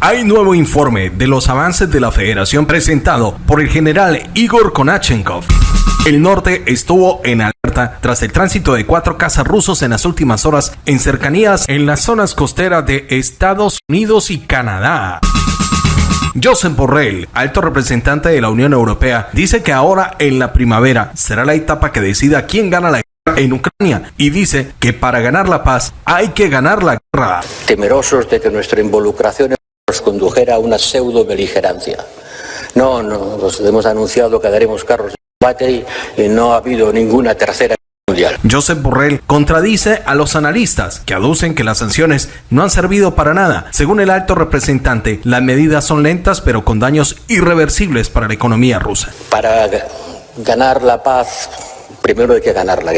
Hay nuevo informe de los avances de la federación presentado por el general Igor Konachenkov. El norte estuvo en alerta tras el tránsito de cuatro cazas rusos en las últimas horas en cercanías en las zonas costeras de Estados Unidos y Canadá. Joseph Borrell, alto representante de la Unión Europea, dice que ahora en la primavera será la etapa que decida quién gana la guerra en Ucrania y dice que para ganar la paz hay que ganar la guerra. Temerosos de que nuestra involucración nos condujera a una pseudo beligerancia. No, no, nos hemos anunciado que daremos carros de combate y no ha habido ninguna tercera mundial. Joseph Borrell contradice a los analistas que aducen que las sanciones no han servido para nada. Según el alto representante, las medidas son lentas pero con daños irreversibles para la economía rusa. Para ganar la paz, primero hay que ganar la guerra.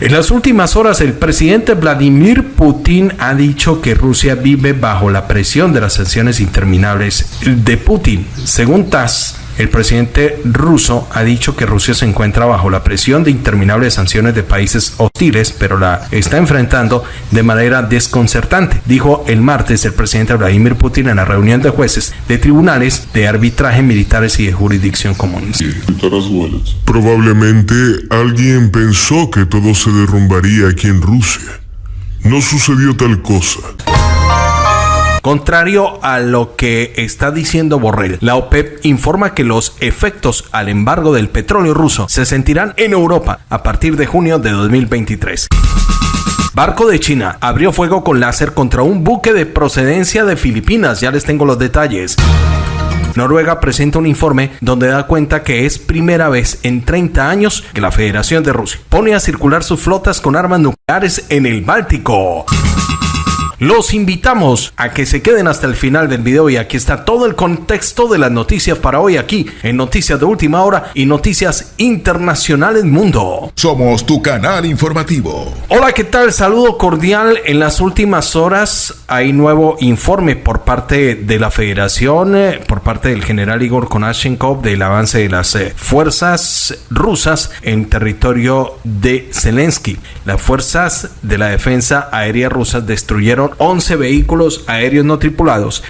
En las últimas horas, el presidente Vladimir Putin ha dicho que Rusia vive bajo la presión de las sanciones interminables de Putin. Según TASS, el presidente ruso ha dicho que Rusia se encuentra bajo la presión de interminables sanciones de países hostiles, pero la está enfrentando de manera desconcertante, dijo el martes el presidente Vladimir Putin en la reunión de jueces de tribunales de arbitraje militares y de jurisdicción comunista. Probablemente alguien pensó que todo se derrumbaría aquí en Rusia. No sucedió tal cosa. Contrario a lo que está diciendo Borrell, la OPEP informa que los efectos al embargo del petróleo ruso se sentirán en Europa a partir de junio de 2023. Barco de China abrió fuego con láser contra un buque de procedencia de Filipinas, ya les tengo los detalles. Noruega presenta un informe donde da cuenta que es primera vez en 30 años que la Federación de Rusia pone a circular sus flotas con armas nucleares en el Báltico. Los invitamos a que se queden hasta el final del video y aquí está todo el contexto de las noticias para hoy aquí en Noticias de Última Hora y Noticias Internacionales Mundo. Somos tu canal informativo. Hola, ¿qué tal? Saludo cordial. En las últimas horas hay nuevo informe por parte de la Federación, eh, por parte del general Igor Konashenkov del avance de las eh, fuerzas rusas en territorio de Zelensky. Las fuerzas de la defensa aérea rusas destruyeron 11 vehículos aéreos no tripulados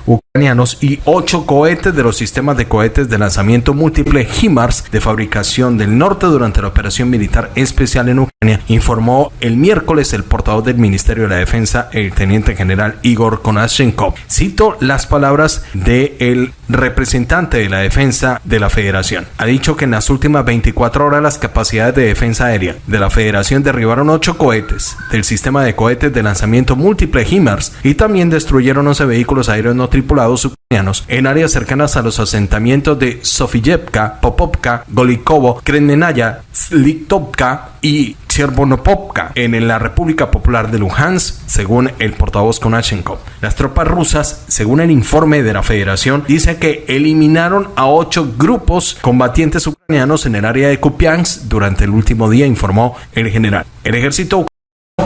y 8 cohetes de los sistemas de cohetes de lanzamiento múltiple HIMARS de fabricación del norte durante la operación militar especial en Ucrania, informó el miércoles el portavoz del Ministerio de la Defensa, el teniente general Igor Konashenkov. Cito las palabras del representante de la defensa de la federación. Ha dicho que en las últimas 24 horas las capacidades de defensa aérea de la federación derribaron 8 cohetes del sistema de cohetes de lanzamiento múltiple HIMARS y también destruyeron 11 vehículos aéreos no tripulados ucranianos en áreas cercanas a los asentamientos de Sofiyevka, Popovka, Golikovo, Krenmenaya, Slitovka y Chervonopopka en la República Popular de Luhansk, según el portavoz Konashenkov. Las tropas rusas, según el informe de la Federación, dice que eliminaron a ocho grupos combatientes ucranianos en el área de Kupiansk durante el último día, informó el general. El ejército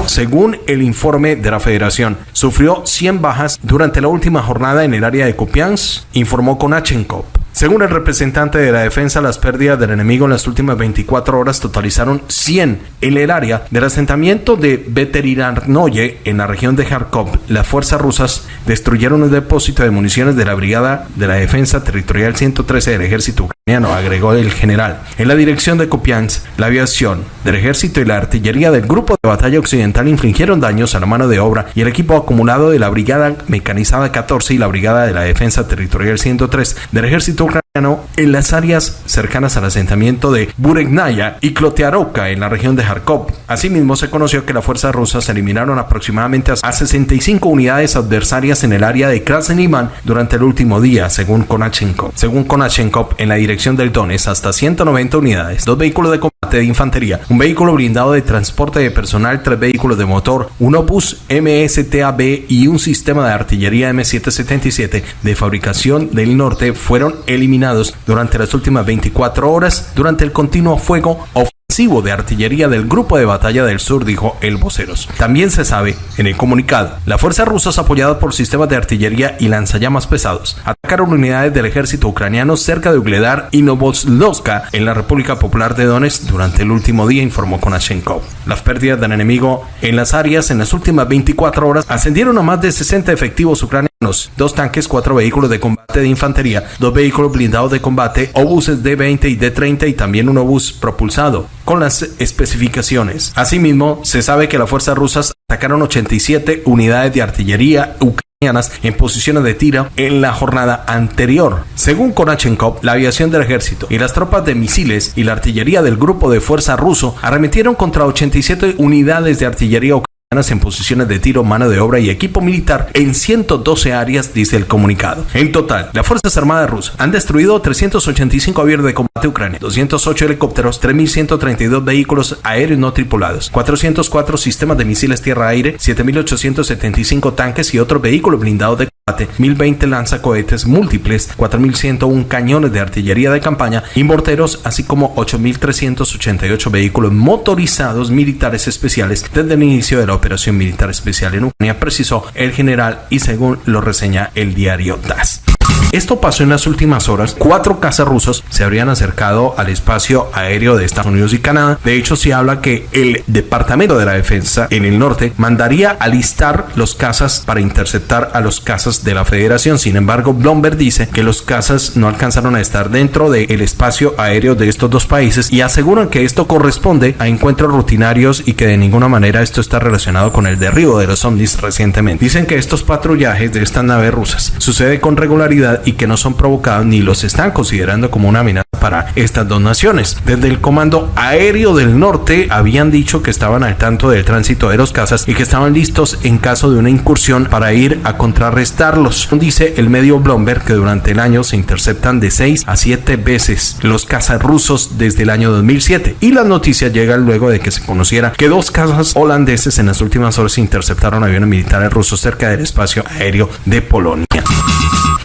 según el informe de la federación, sufrió 100 bajas durante la última jornada en el área de Kupiansk, informó Konachenkov. Según el representante de la defensa, las pérdidas del enemigo en las últimas 24 horas totalizaron 100 en el área del asentamiento de Veterinarnoye en la región de Kharkov. Las fuerzas rusas destruyeron un depósito de municiones de la Brigada de la Defensa Territorial 113 del ejército ucraniano, agregó el general. En la dirección de Kupiansk, la aviación del ejército y la artillería del grupo de batalla occidental infligieron daños a la mano de obra y el equipo acumulado de la Brigada Mecanizada 14 y la Brigada de la Defensa Territorial 103 del ejército ucraniano en las áreas cercanas al asentamiento de Bureknaya y Klotearovka en la región de Kharkov. Asimismo, se conoció que las fuerzas rusas eliminaron aproximadamente a 65 unidades adversarias en el área de Krasny durante el último día, según Konachenkov. Según Konachenkov, en la dirección del Donetsk, hasta 190 unidades, dos vehículos de combate de infantería, un vehículo blindado de transporte de personal, tres vehículos de motor, un Opus MSTAB y un sistema de artillería M777 de fabricación del norte fueron eliminados durante las últimas 24 horas durante el continuo fuego ofensivo de artillería del Grupo de Batalla del Sur, dijo el voceros. También se sabe en el comunicado, las fuerzas rusas apoyadas por sistemas de artillería y lanzallamas pesados atacaron unidades del ejército ucraniano cerca de Ugledar y Novoslovska en la República Popular de Donetsk durante el último día, informó Konashenkov. Las pérdidas del enemigo en las áreas en las últimas 24 horas ascendieron a más de 60 efectivos ucranianos dos tanques, cuatro vehículos de combate de infantería, dos vehículos blindados de combate, obuses D-20 y D-30 y también un obús propulsado, con las especificaciones. Asimismo, se sabe que las fuerzas rusas atacaron 87 unidades de artillería ucranianas en posiciones de tiro en la jornada anterior. Según Konachenkov, la aviación del ejército y las tropas de misiles y la artillería del grupo de fuerza ruso arremetieron contra 87 unidades de artillería en posiciones de tiro, mano de obra y equipo militar en 112 áreas, dice el comunicado. En total, las Fuerzas Armadas rusas han destruido 385 aviones de combate ucranianos, 208 helicópteros, 3.132 vehículos aéreos no tripulados, 404 sistemas de misiles tierra-aire, 7.875 tanques y otros vehículos blindados de 1020 lanzacohetes múltiples, 4101 cañones de artillería de campaña y morteros, así como 8388 vehículos motorizados militares especiales desde el inicio de la operación militar especial en Ucrania, precisó el general y según lo reseña el diario DAS. Esto pasó en las últimas horas. Cuatro cazas rusos se habrían acercado al espacio aéreo de Estados Unidos y Canadá. De hecho, se habla que el Departamento de la Defensa en el norte mandaría alistar los cazas para interceptar a los cazas de la Federación. Sin embargo, Bloomberg dice que los cazas no alcanzaron a estar dentro del espacio aéreo de estos dos países y aseguran que esto corresponde a encuentros rutinarios y que de ninguna manera esto está relacionado con el derribo de los ovnis recientemente. Dicen que estos patrullajes de estas naves rusas sucede con regularidad y que no son provocados ni los están considerando como una amenaza para estas dos naciones. Desde el Comando Aéreo del Norte habían dicho que estaban al tanto del tránsito de los cazas y que estaban listos en caso de una incursión para ir a contrarrestarlos. Dice el medio Bloomberg que durante el año se interceptan de 6 a 7 veces los cazas rusos desde el año 2007 y la noticia llega luego de que se conociera que dos cazas holandeses en las últimas horas interceptaron aviones militares rusos cerca del espacio aéreo de Polonia.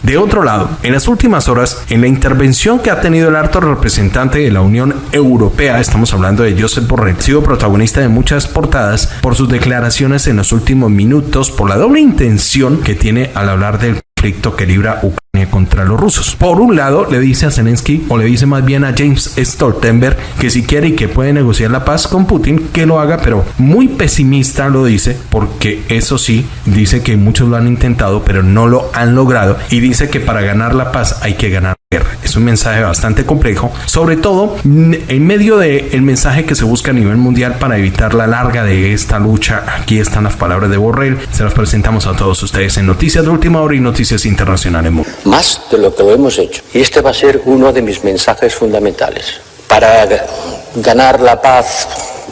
De otro lado, en las últimas horas, en la intervención que ha tenido el alto representante de la Unión Europea, estamos hablando de Josep Borrell, sido protagonista de muchas portadas por sus declaraciones en los últimos minutos, por la doble intención que tiene al hablar del conflicto que libra Ucrania contra los rusos. Por un lado, le dice a Zelensky, o le dice más bien a James Stoltenberg, que si quiere y que puede negociar la paz con Putin, que lo haga, pero muy pesimista lo dice, porque eso sí, dice que muchos lo han intentado, pero no lo han logrado, y dice que para ganar la paz hay que ganar es un mensaje bastante complejo, sobre todo en medio del mensaje que se busca a nivel mundial para evitar la larga de esta lucha. Aquí están las palabras de Borrell. Se las presentamos a todos ustedes en Noticias de Última Hora y Noticias Internacionales. Más de lo que lo hemos hecho. Y este va a ser uno de mis mensajes fundamentales. Para ganar la paz,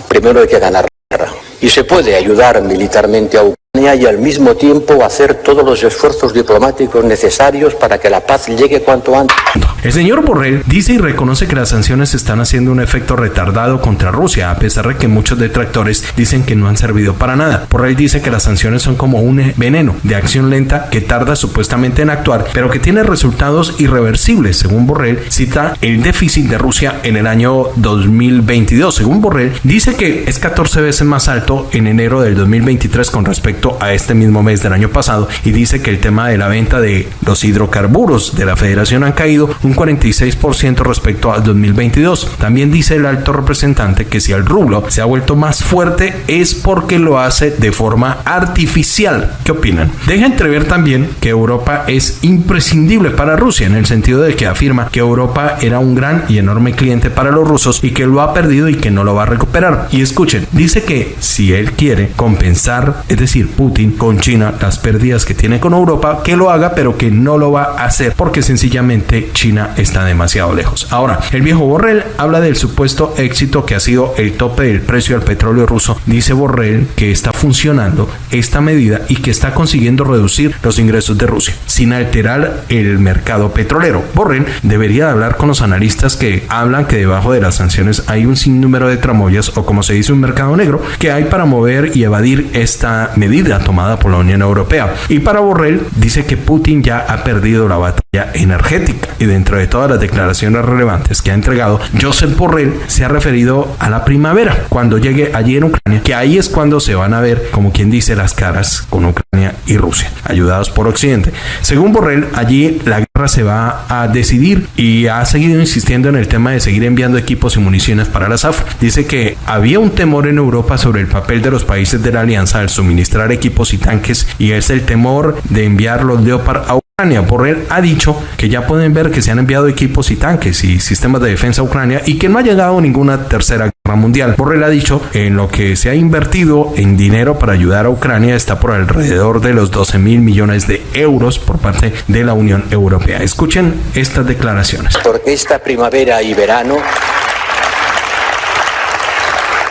primero hay que ganar la guerra. Y se puede ayudar militarmente a Ucrania y al mismo tiempo hacer todos los esfuerzos diplomáticos necesarios para que la paz llegue cuanto antes. El señor Borrell dice y reconoce que las sanciones están haciendo un efecto retardado contra Rusia, a pesar de que muchos detractores dicen que no han servido para nada. Borrell dice que las sanciones son como un veneno de acción lenta que tarda supuestamente en actuar, pero que tiene resultados irreversibles. Según Borrell, cita el déficit de Rusia en el año 2022. Según Borrell, dice que es 14 veces más alto en enero del 2023 con respecto a este mismo mes del año pasado y dice que el tema de la venta de los hidrocarburos de la federación han caído un 46% respecto al 2022. También dice el alto representante que si el rublo se ha vuelto más fuerte es porque lo hace de forma artificial. ¿Qué opinan? Deja entrever también que Europa es imprescindible para Rusia en el sentido de que afirma que Europa era un gran y enorme cliente para los rusos y que lo ha perdido y que no lo va a recuperar. Y escuchen, dice que si él quiere compensar, es decir, Putin con China las pérdidas que tiene con Europa, que lo haga, pero que no lo va a hacer porque sencillamente China está demasiado lejos. Ahora, el viejo Borrell habla del supuesto éxito que ha sido el tope del precio del petróleo ruso. Dice Borrell que está funcionando esta medida y que está consiguiendo reducir los ingresos de Rusia sin alterar el mercado petrolero. Borrell debería hablar con los analistas que hablan que debajo de las sanciones hay un sinnúmero de tramoyas o como se dice un mercado negro que hay para mover y evadir esta medida tomada por la Unión Europea. Y para Borrell dice que Putin ya ha perdido la batalla energética. Y dentro de todas las declaraciones relevantes que ha entregado, Joseph Borrell se ha referido a la primavera, cuando llegue allí en Ucrania, que ahí es cuando se van a ver, como quien dice, las caras con Ucrania y Rusia, ayudados por Occidente. Según Borrell, allí la guerra se va a decidir y ha seguido insistiendo en el tema de seguir enviando equipos y municiones para la SAF. Dice que había un temor en Europa sobre el papel de los países de la alianza al suministrar equipos y tanques y es el temor de enviar los Leopard a Ucrania. Borrell ha dicho que ya pueden ver que se han enviado equipos y tanques y sistemas de defensa a Ucrania y que no ha llegado ninguna tercera guerra mundial. Borrell ha dicho en lo que se ha invertido en dinero para ayudar a Ucrania está por alrededor de los 12 mil millones de euros por parte de la Unión Europea. Escuchen estas declaraciones. Porque esta primavera y verano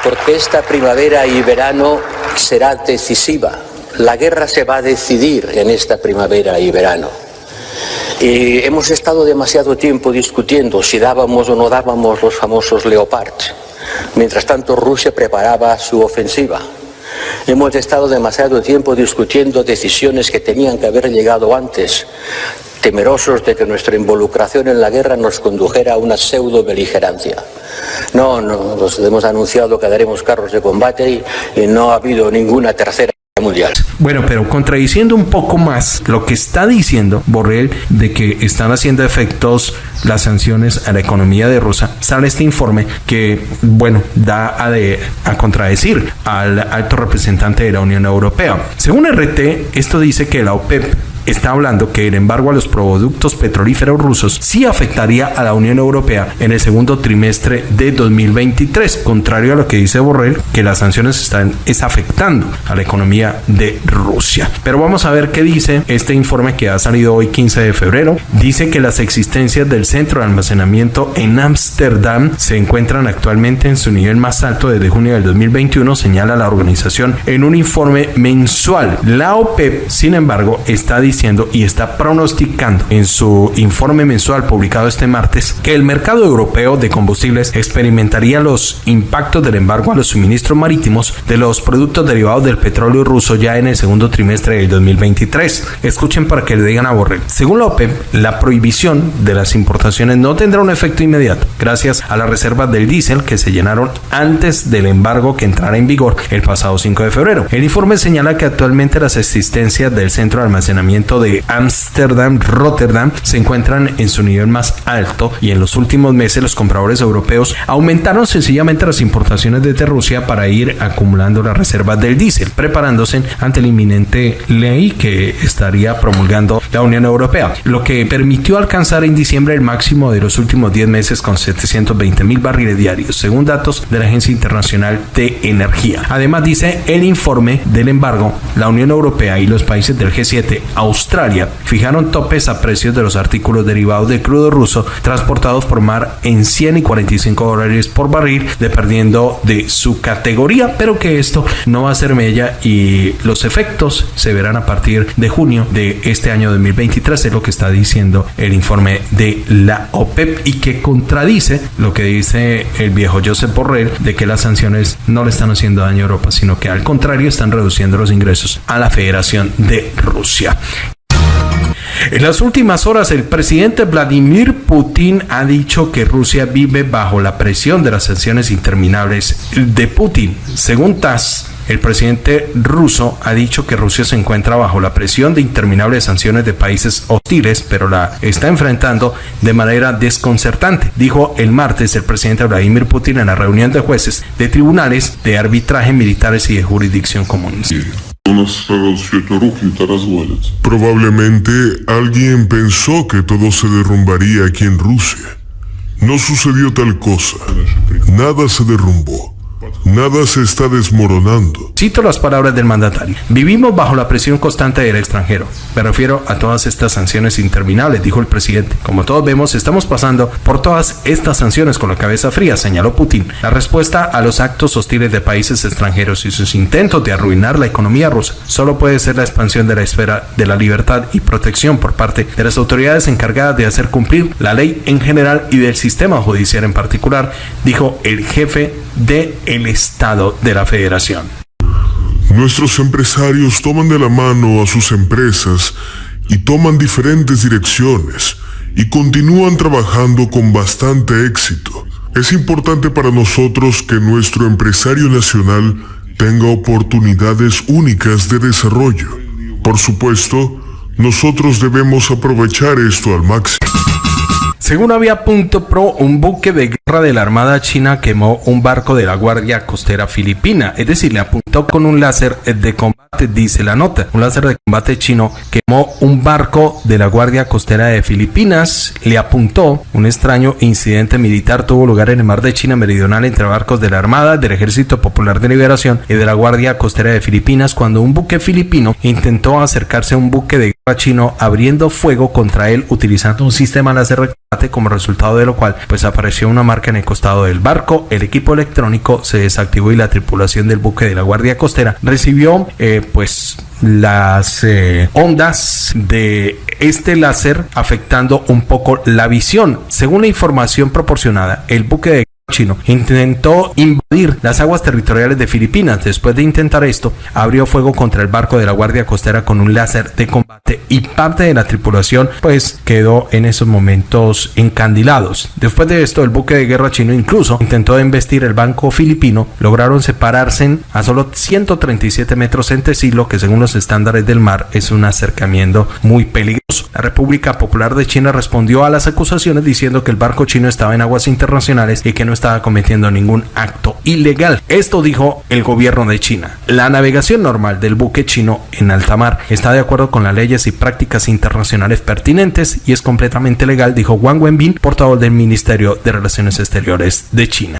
porque esta primavera y verano será decisiva la guerra se va a decidir en esta primavera y verano. Y hemos estado demasiado tiempo discutiendo si dábamos o no dábamos los famosos Leopard. Mientras tanto, Rusia preparaba su ofensiva. Hemos estado demasiado tiempo discutiendo decisiones que tenían que haber llegado antes, temerosos de que nuestra involucración en la guerra nos condujera a una pseudo beligerancia. No, no, nos hemos anunciado que daremos carros de combate y no ha habido ninguna tercera Bueno, pero contradiciendo un poco más lo que está diciendo Borrell de que están haciendo efectos las sanciones a la economía de Rusia, sale este informe que, bueno, da a, de, a contradecir al alto representante de la Unión Europea. Según RT, esto dice que la OPEP está hablando que el embargo a los productos petrolíferos rusos sí afectaría a la Unión Europea en el segundo trimestre de 2023, contrario a lo que dice Borrell, que las sanciones están es afectando a la economía de Rusia. Pero vamos a ver qué dice este informe que ha salido hoy 15 de febrero. Dice que las existencias del centro de almacenamiento en Ámsterdam se encuentran actualmente en su nivel más alto desde junio del 2021, señala la organización en un informe mensual. La OPEP, sin embargo, está diciendo diciendo y está pronosticando en su informe mensual publicado este martes que el mercado europeo de combustibles experimentaría los impactos del embargo a los suministros marítimos de los productos derivados del petróleo ruso ya en el segundo trimestre del 2023. Escuchen para que le digan a Borrell. Según la la prohibición de las importaciones no tendrá un efecto inmediato gracias a las reservas del diésel que se llenaron antes del embargo que entrara en vigor el pasado 5 de febrero. El informe señala que actualmente las existencias del centro de almacenamiento de Ámsterdam, Rotterdam, se encuentran en su nivel más alto y en los últimos meses los compradores europeos aumentaron sencillamente las importaciones desde Rusia para ir acumulando las reservas del diésel, preparándose ante la inminente ley que estaría promulgando la Unión Europea, lo que permitió alcanzar en diciembre el máximo de los últimos 10 meses con 720 mil barriles diarios, según datos de la Agencia Internacional de Energía. Además, dice el informe del embargo, la Unión Europea y los países del G7 Australia fijaron topes a precios de los artículos derivados de crudo ruso transportados por mar en 100 y 45 dólares por barril, dependiendo de su categoría, pero que esto no va a ser mella y los efectos se verán a partir de junio de este año 2023, es lo que está diciendo el informe de la OPEP y que contradice lo que dice el viejo Josep Borrell de que las sanciones no le están haciendo daño a Europa, sino que al contrario están reduciendo los ingresos a la Federación de Rusia. En las últimas horas, el presidente Vladimir Putin ha dicho que Rusia vive bajo la presión de las sanciones interminables de Putin. Según TASS, el presidente ruso ha dicho que Rusia se encuentra bajo la presión de interminables sanciones de países hostiles, pero la está enfrentando de manera desconcertante, dijo el martes el presidente Vladimir Putin en la reunión de jueces de tribunales de arbitraje militares y de jurisdicción común. Probablemente alguien pensó que todo se derrumbaría aquí en Rusia. No sucedió tal cosa. Nada se derrumbó. Nada se está desmoronando. Cito las palabras del mandatario. Vivimos bajo la presión constante del extranjero. Me refiero a todas estas sanciones interminables, dijo el presidente. Como todos vemos, estamos pasando por todas estas sanciones con la cabeza fría, señaló Putin. La respuesta a los actos hostiles de países extranjeros y sus intentos de arruinar la economía rusa solo puede ser la expansión de la esfera de la libertad y protección por parte de las autoridades encargadas de hacer cumplir la ley en general y del sistema judicial en particular, dijo el jefe del el Estado de la Federación. Nuestros empresarios toman de la mano a sus empresas y toman diferentes direcciones y continúan trabajando con bastante éxito. Es importante para nosotros que nuestro empresario nacional tenga oportunidades únicas de desarrollo. Por supuesto, nosotros debemos aprovechar esto al máximo. Según había punto pro, un buque de guerra de la Armada China quemó un barco de la Guardia Costera Filipina, es decir, le apuntó con un láser de combate, dice la nota. Un láser de combate chino quemó un barco de la Guardia Costera de Filipinas, le apuntó. Un extraño incidente militar tuvo lugar en el mar de China meridional entre barcos de la Armada, del Ejército Popular de Liberación y de la Guardia Costera de Filipinas cuando un buque filipino intentó acercarse a un buque de guerra chino abriendo fuego contra él utilizando un sistema láser como resultado de lo cual pues apareció una marca en el costado del barco, el equipo electrónico se desactivó y la tripulación del buque de la Guardia Costera recibió eh, pues las eh, ondas de este láser afectando un poco la visión. Según la información proporcionada, el buque de chino intentó invadir las aguas territoriales de Filipinas. Después de intentar esto, abrió fuego contra el barco de la Guardia Costera con un láser de combate y parte de la tripulación pues quedó en esos momentos encandilados. Después de esto, el buque de guerra chino incluso intentó embestir el banco filipino. Lograron separarse a solo 137 metros entre sí, lo que según los estándares del mar es un acercamiento muy peligroso. La República Popular de China respondió a las acusaciones diciendo que el barco chino estaba en aguas internacionales y que no estaba cometiendo ningún acto ilegal. Esto dijo el gobierno de China. La navegación normal del buque chino en alta mar está de acuerdo con las leyes y prácticas internacionales pertinentes y es completamente legal, dijo Wang Wenbin, portavoz del Ministerio de Relaciones Exteriores de China.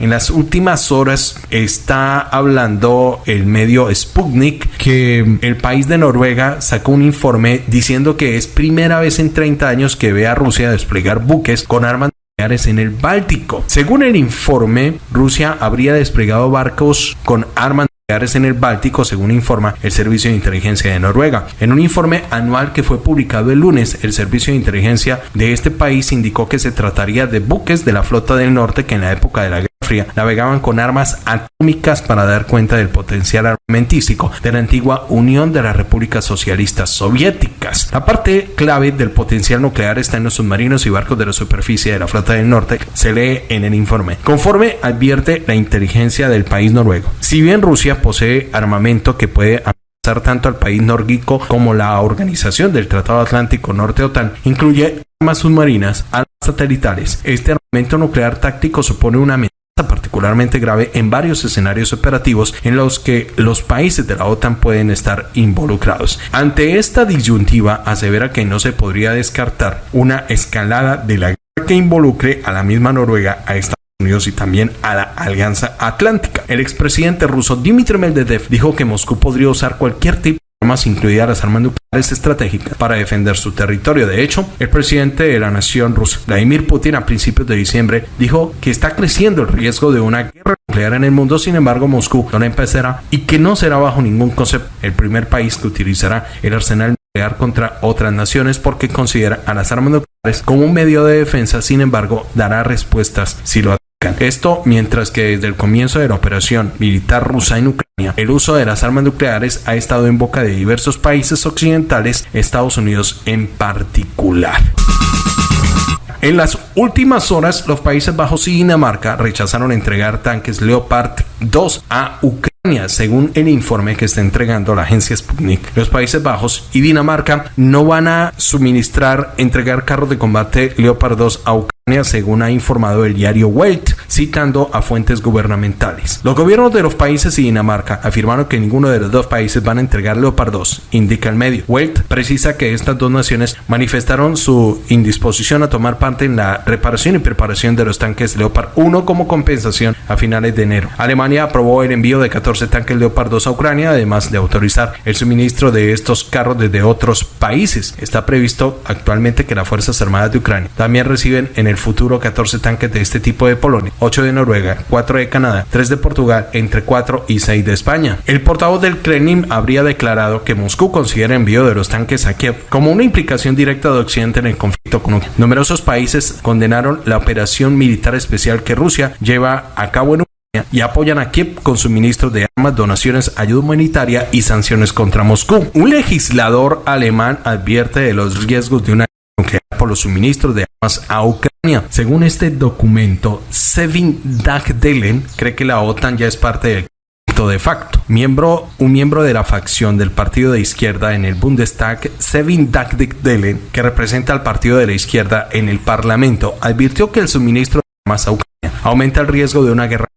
En las últimas horas está hablando el medio Sputnik que el país de Noruega sacó un informe diciendo que es primera vez en 30 años que ve a Rusia desplegar buques con armas en el Báltico. Según el informe, Rusia habría desplegado barcos con armas en el Báltico, según informa el Servicio de Inteligencia de Noruega. En un informe anual que fue publicado el lunes, el Servicio de Inteligencia de este país indicó que se trataría de buques de la flota del norte que en la época de la guerra navegaban con armas atómicas para dar cuenta del potencial armamentístico de la antigua Unión de las Repúblicas Socialistas Soviéticas. La parte clave del potencial nuclear está en los submarinos y barcos de la superficie de la flota del norte, se lee en el informe. Conforme advierte la inteligencia del país noruego. Si bien Rusia posee armamento que puede amenazar tanto al país nórdico como la organización del Tratado Atlántico Norte OTAN, incluye armas submarinas, armas satelitales. Este armamento nuclear táctico supone una amenaza particularmente grave en varios escenarios operativos en los que los países de la OTAN pueden estar involucrados. Ante esta disyuntiva, asevera que no se podría descartar una escalada de la guerra que involucre a la misma Noruega, a Estados Unidos y también a la Alianza Atlántica. El expresidente ruso Dmitry Medvedev dijo que Moscú podría usar cualquier tipo armas, incluidas las armas nucleares estratégicas, para defender su territorio. De hecho, el presidente de la nación rusa, Vladimir Putin, a principios de diciembre, dijo que está creciendo el riesgo de una guerra nuclear en el mundo. Sin embargo, Moscú no empezará y que no será bajo ningún concepto el primer país que utilizará el arsenal nuclear contra otras naciones porque considera a las armas nucleares como un medio de defensa. Sin embargo, dará respuestas si lo esto mientras que desde el comienzo de la operación militar rusa en Ucrania, el uso de las armas nucleares ha estado en boca de diversos países occidentales, Estados Unidos en particular. En las últimas horas, los Países Bajos y Dinamarca rechazaron entregar tanques Leopard 2 a Ucrania, según el informe que está entregando la agencia Sputnik. Los Países Bajos y Dinamarca no van a suministrar, entregar carros de combate Leopard 2 a Ucrania según ha informado el diario Welt, citando a fuentes gubernamentales. Los gobiernos de los países y Dinamarca afirmaron que ninguno de los dos países van a entregar Leopard 2, indica el medio. Welt precisa que estas dos naciones manifestaron su indisposición a tomar parte en la reparación y preparación de los tanques Leopard 1 como compensación a finales de enero. Alemania aprobó el envío de 14 tanques Leopard 2 a Ucrania, además de autorizar el suministro de estos carros desde otros países. Está previsto actualmente que las Fuerzas Armadas de Ucrania también reciben en el futuro 14 tanques de este tipo de Polonia, 8 de Noruega, 4 de Canadá, 3 de Portugal, entre 4 y 6 de España. El portavoz del Kremlin habría declarado que Moscú considera envío de los tanques a Kiev como una implicación directa de Occidente en el conflicto con Ucrania. Numerosos países condenaron la operación militar especial que Rusia lleva a cabo en Ucrania y apoyan a Kiev con suministros de armas donaciones, ayuda humanitaria y sanciones contra Moscú. Un legislador alemán advierte de los riesgos de una por los suministros de armas a Ucrania. Según este documento, Sevin Dagdelen cree que la OTAN ya es parte del de facto. Miembro, un miembro de la facción del partido de izquierda en el Bundestag, Sevin Dagdelen, que representa al partido de la izquierda en el Parlamento, advirtió que el suministro de armas a Ucrania aumenta el riesgo de una guerra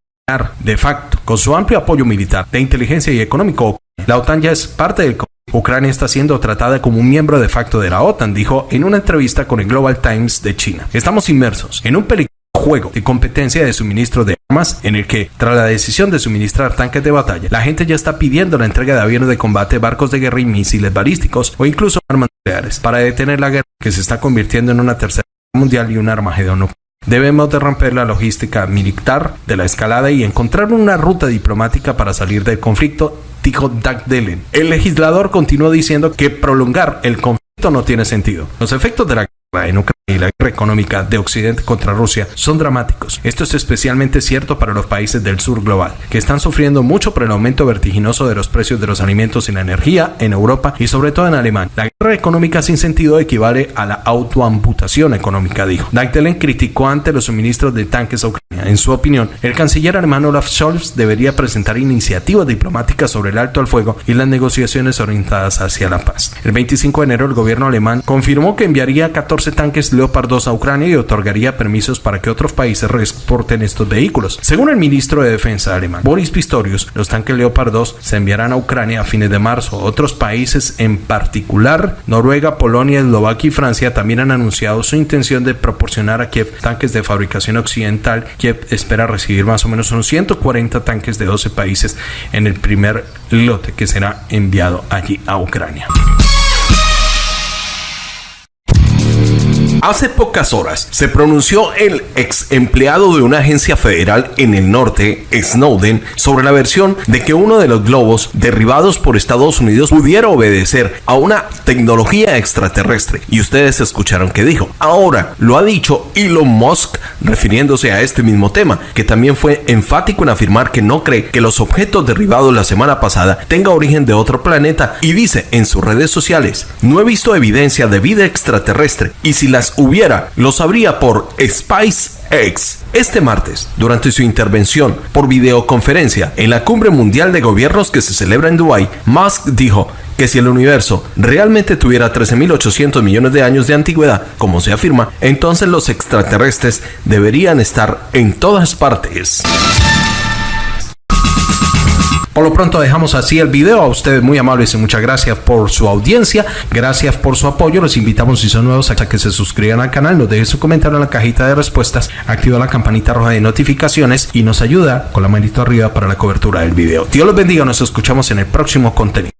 de facto. Con su amplio apoyo militar, de inteligencia y económico, la OTAN ya es parte del Ucrania está siendo tratada como un miembro de facto de la OTAN, dijo en una entrevista con el Global Times de China. Estamos inmersos en un peligroso juego de competencia de suministro de armas en el que, tras la decisión de suministrar tanques de batalla, la gente ya está pidiendo la entrega de aviones de combate, barcos de guerra y misiles balísticos o incluso armas nucleares para detener la guerra que se está convirtiendo en una tercera guerra mundial y un armagedón. Debemos de romper la logística militar de la escalada y encontrar una ruta diplomática para salir del conflicto, dijo Doug Dillon. El legislador continuó diciendo que prolongar el conflicto no tiene sentido. Los efectos de la en Ucrania y la guerra económica de Occidente contra Rusia son dramáticos. Esto es especialmente cierto para los países del sur global, que están sufriendo mucho por el aumento vertiginoso de los precios de los alimentos y la energía en Europa y sobre todo en Alemania. La guerra económica sin sentido equivale a la autoamputación económica, dijo. Dagdelen criticó ante los suministros de tanques a Ucrania. En su opinión, el canciller alemán Olaf Scholz debería presentar iniciativas diplomáticas sobre el alto al fuego y las negociaciones orientadas hacia la paz. El 25 de enero, el gobierno alemán confirmó que enviaría 14 tanques Leopard 2 a Ucrania y otorgaría permisos para que otros países exporten estos vehículos. Según el ministro de Defensa alemán, Boris Pistorius, los tanques Leopard 2 se enviarán a Ucrania a fines de marzo. Otros países, en particular Noruega, Polonia, Eslovaquia y Francia, también han anunciado su intención de proporcionar a Kiev tanques de fabricación occidental. Kiev espera recibir más o menos unos 140 tanques de 12 países en el primer lote que será enviado allí a Ucrania. Hace pocas horas se pronunció el ex empleado de una agencia federal en el norte, Snowden, sobre la versión de que uno de los globos derribados por Estados Unidos pudiera obedecer a una tecnología extraterrestre. Y ustedes escucharon que dijo. Ahora lo ha dicho Elon Musk refiriéndose a este mismo tema, que también fue enfático en afirmar que no cree que los objetos derribados la semana pasada tengan origen de otro planeta y dice en sus redes sociales, no he visto evidencia de vida extraterrestre y si las hubiera, lo sabría por SpaceX. Este martes, durante su intervención por videoconferencia en la Cumbre Mundial de Gobiernos que se celebra en Dubái, Musk dijo que si el universo realmente tuviera 13.800 millones de años de antigüedad, como se afirma, entonces los extraterrestres deberían estar en todas partes. Por lo pronto dejamos así el video. A ustedes muy amables y muchas gracias por su audiencia. Gracias por su apoyo. Los invitamos si son nuevos a que se suscriban al canal. Nos dejen su comentario en la cajita de respuestas. Activa la campanita roja de notificaciones y nos ayuda con la manito arriba para la cobertura del video. Dios los bendiga. Nos escuchamos en el próximo contenido.